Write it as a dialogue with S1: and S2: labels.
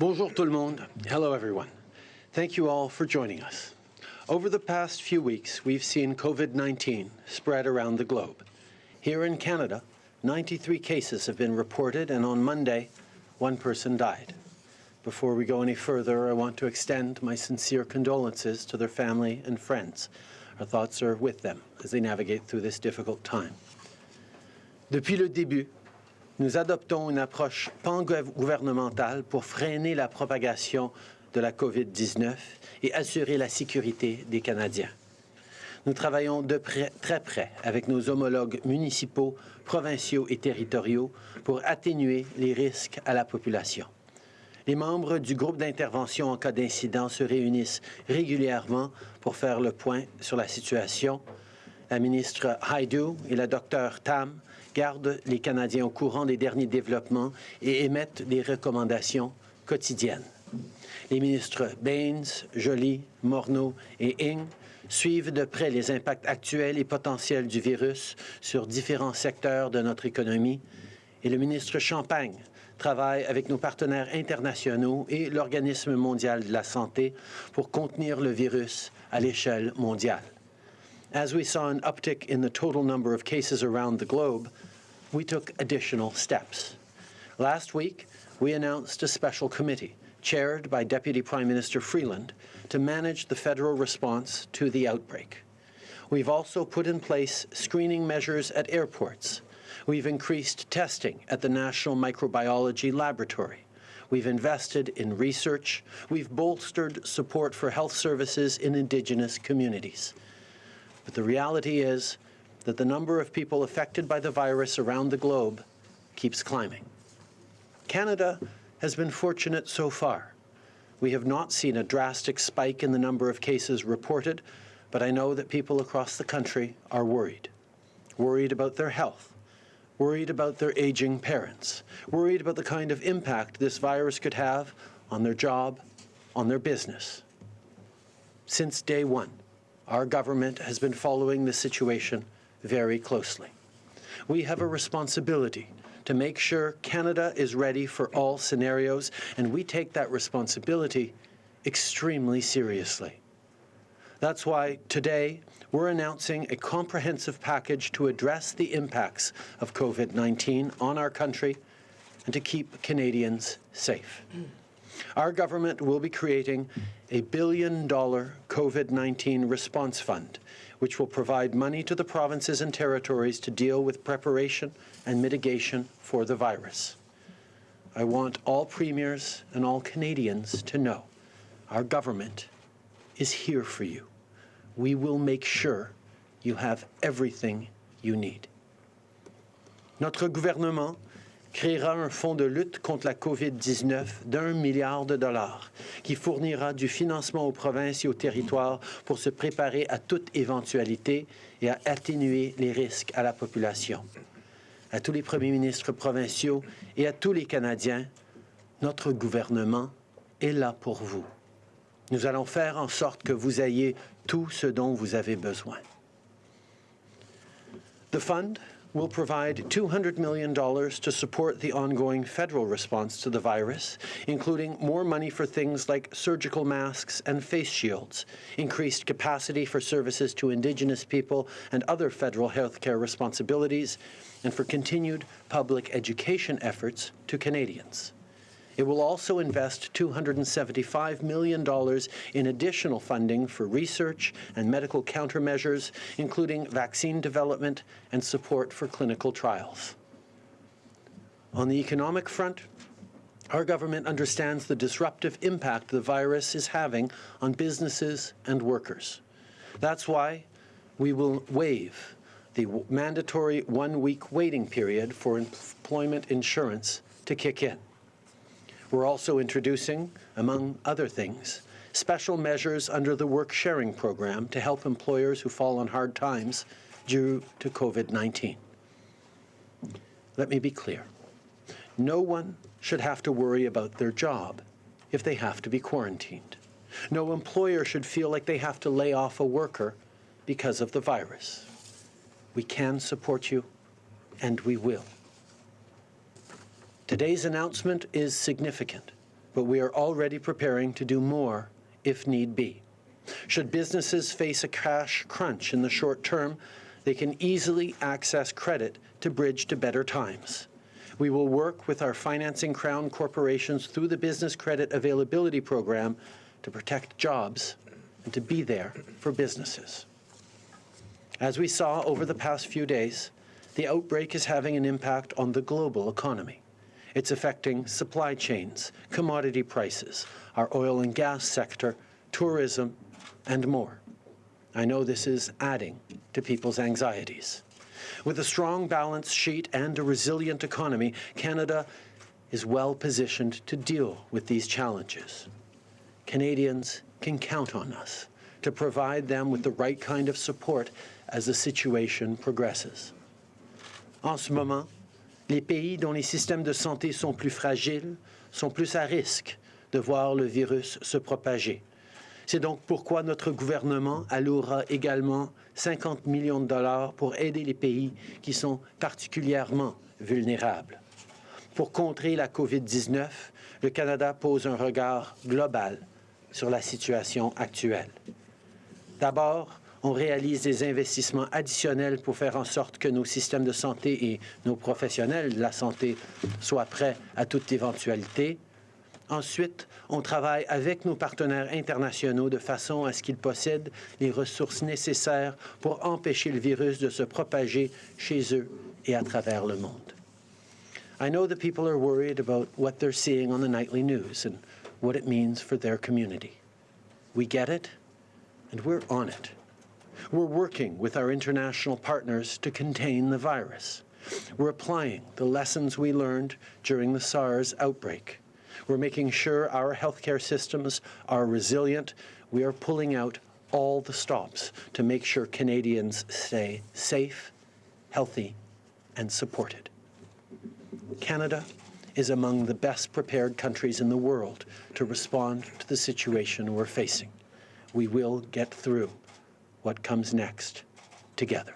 S1: Bonjour tout le monde. Hello everyone. Thank you all for joining us. Over the past few weeks, we've seen COVID-19 spread around the globe. Here in Canada, 93 cases have been reported, and on Monday, one person died. Before we go any further, I want to extend my sincere condolences to their family and friends. Our thoughts are with them as they navigate through this difficult time. Depuis le début, nous adoptons une approche pan-gouvernementale pour freiner la propagation de la COVID-19 et assurer la sécurité des Canadiens. Nous travaillons de très près avec nos homologues municipaux, provinciaux et territoriaux pour atténuer les risques à la population. Les membres du groupe d'intervention en cas d'incident se réunissent régulièrement pour faire le point sur la situation. La ministre Haidu et la docteur Tam gardent les Canadiens au courant des derniers développements et émettent des recommandations quotidiennes. Les ministres Baines, Joly, Morneau et Ing suivent de près les impacts actuels et potentiels du virus sur différents secteurs de notre économie et le ministre Champagne travaille avec nos partenaires internationaux et l'Organisme mondial de la santé pour contenir le virus à l'échelle mondiale. As we saw an uptick in the total number of cases around the globe, we took additional steps. Last week, we announced a special committee chaired by Deputy Prime Minister Freeland to manage the federal response to the outbreak. We've also put in place screening measures at airports. We've increased testing at the National Microbiology Laboratory. We've invested in research. We've bolstered support for health services in Indigenous communities. But the reality is that the number of people affected by the virus around the globe keeps climbing. Canada has been fortunate so far. We have not seen a drastic spike in the number of cases reported, but I know that people across the country are worried. Worried about their health, worried about their aging parents, worried about the kind of impact this virus could have on their job, on their business. Since day one, our government has been following the situation very closely. We have a responsibility to make sure Canada is ready for all scenarios, and we take that responsibility extremely seriously. That's why today we're announcing a comprehensive package to address the impacts of COVID-19 on our country and to keep Canadians safe. Our government will be creating a billion dollar COVID-19 response fund, which will provide money to the provinces and territories to deal with preparation and mitigation for the virus. I want all premiers and all Canadians to know our government is here for you. We will make sure you have everything you need. Notre gouvernement créera un fonds de lutte contre la COVID-19 d'un milliard de dollars qui fournira du financement aux provinces et aux territoires pour se préparer à toute éventualité et à atténuer les risques à la population. À tous les premiers ministres provinciaux et à tous les Canadiens, notre gouvernement est là pour vous. Nous allons faire en sorte que vous ayez tout ce dont vous avez besoin. The fund will provide $200 million to support the ongoing federal response to the virus, including more money for things like surgical masks and face shields, increased capacity for services to Indigenous people and other federal healthcare responsibilities, and for continued public education efforts to Canadians. It will also invest $275 million in additional funding for research and medical countermeasures, including vaccine development and support for clinical trials. On the economic front, our government understands the disruptive impact the virus is having on businesses and workers. That's why we will waive the mandatory one-week waiting period for employment insurance to kick in. We're also introducing, among other things, special measures under the work sharing program to help employers who fall on hard times due to COVID-19. Let me be clear. No one should have to worry about their job if they have to be quarantined. No employer should feel like they have to lay off a worker because of the virus. We can support you, and we will. Today's announcement is significant but we are already preparing to do more if need be. Should businesses face a cash crunch in the short term, they can easily access credit to bridge to better times. We will work with our financing crown corporations through the Business Credit Availability Program to protect jobs and to be there for businesses. As we saw over the past few days, the outbreak is having an impact on the global economy. It's affecting supply chains, commodity prices, our oil and gas sector, tourism, and more. I know this is adding to people's anxieties. With a strong balance sheet and a resilient economy, Canada is well positioned to deal with these challenges. Canadians can count on us to provide them with the right kind of support as the situation progresses. En ce moment, les pays dont les systèmes de santé sont plus fragiles sont plus à risque de voir le virus se propager. C'est donc pourquoi notre gouvernement allouera également 50 millions de dollars pour aider les pays qui sont particulièrement vulnérables. Pour contrer la COVID-19, le Canada pose un regard global sur la situation actuelle. D'abord, on réalise des investissements additionnels pour faire en sorte que nos systèmes de santé et nos professionnels de la santé soient prêts à toute éventualité. Ensuite, on travaille avec nos partenaires internationaux de façon à ce qu'ils possèdent les ressources nécessaires pour empêcher le virus de se propager chez eux et à travers le monde. I know that people are worried about what they're seeing on the nightly news and what it means for their community. We get it, and we're on it. We're working with our international partners to contain the virus. We're applying the lessons we learned during the SARS outbreak. We're making sure our healthcare systems are resilient. We are pulling out all the stops to make sure Canadians stay safe, healthy, and supported. Canada is among the best prepared countries in the world to respond to the situation we're facing. We will get through what comes next together.